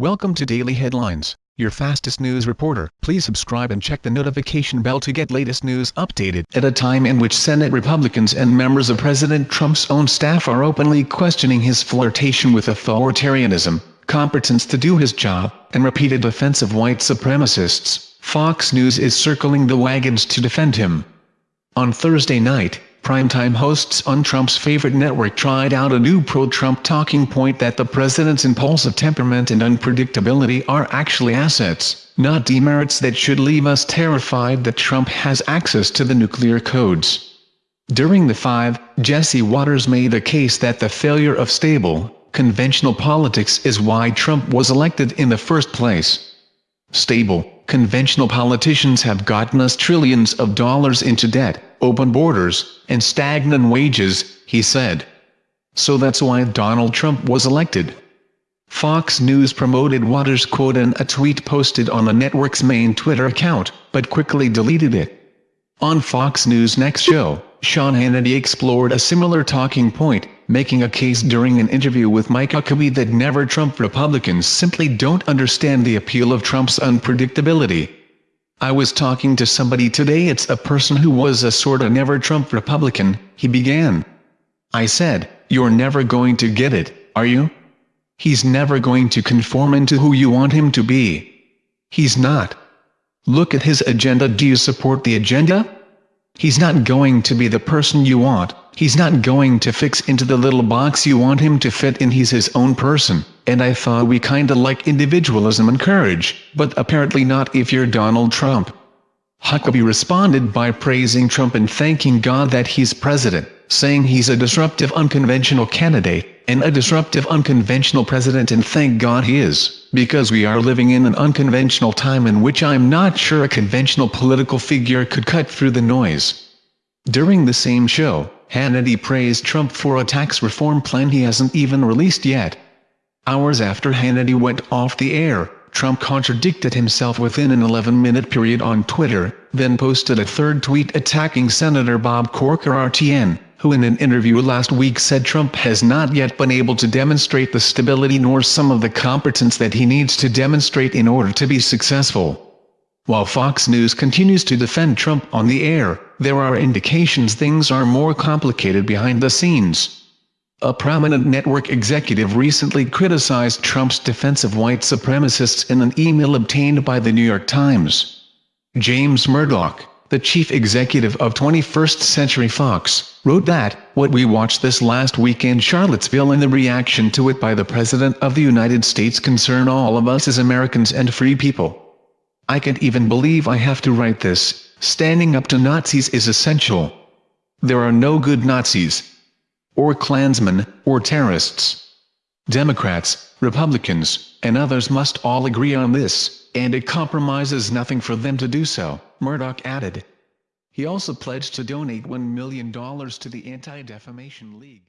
Welcome to Daily Headlines, your fastest news reporter. Please subscribe and check the notification bell to get latest news updated. At a time in which Senate Republicans and members of President Trump's own staff are openly questioning his flirtation with authoritarianism, competence to do his job, and repeated defense of white supremacists, Fox News is circling the wagons to defend him. On Thursday night, primetime hosts on Trump's favorite network tried out a new pro-Trump talking point that the president's impulsive temperament and unpredictability are actually assets, not demerits that should leave us terrified that Trump has access to the nuclear codes. During the five, Jesse Watters made a case that the failure of stable, conventional politics is why Trump was elected in the first place. Stable, conventional politicians have gotten us trillions of dollars into debt, open borders, and stagnant wages, he said. So that's why Donald Trump was elected. Fox News promoted Watters' quote in a tweet posted on the network's main Twitter account, but quickly deleted it. On Fox News' next show, Sean Hannity explored a similar talking point, making a case during an interview with Mike Huckabee that never Trump Republicans simply don't understand the appeal of Trump's unpredictability. I was talking to somebody today it's a person who was a sorta never Trump Republican, he began. I said, you're never going to get it, are you? He's never going to conform into who you want him to be. He's not. Look at his agenda do you support the agenda? He's not going to be the person you want, He's not going to fix into the little box you want him to fit in. He's his own person, and I thought we kinda like individualism and courage, but apparently not if you're Donald Trump. Huckabee responded by praising Trump and thanking God that he's president, saying he's a disruptive unconventional candidate, and a disruptive unconventional president and thank God he is, because we are living in an unconventional time in which I'm not sure a conventional political figure could cut through the noise. During the same show, Hannity praised Trump for a tax reform plan he hasn't even released yet. Hours after Hannity went off the air, Trump contradicted himself within an 11-minute period on Twitter, then posted a third tweet attacking Senator Bob Corker RTN, who in an interview last week said Trump has not yet been able to demonstrate the stability nor some of the competence that he needs to demonstrate in order to be successful. While Fox News continues to defend Trump on the air, there are indications things are more complicated behind the scenes. A prominent network executive recently criticized Trump's defense of white supremacists in an email obtained by the New York Times. James Murdoch, the chief executive of 21st Century Fox, wrote that, what we watched this last week in Charlottesville and the reaction to it by the President of the United States concern all of us as Americans and free people. I can't even believe I have to write this, standing up to Nazis is essential. There are no good Nazis. Or Klansmen, or terrorists. Democrats, Republicans, and others must all agree on this, and it compromises nothing for them to do so, Murdoch added. He also pledged to donate $1 million to the Anti-Defamation League.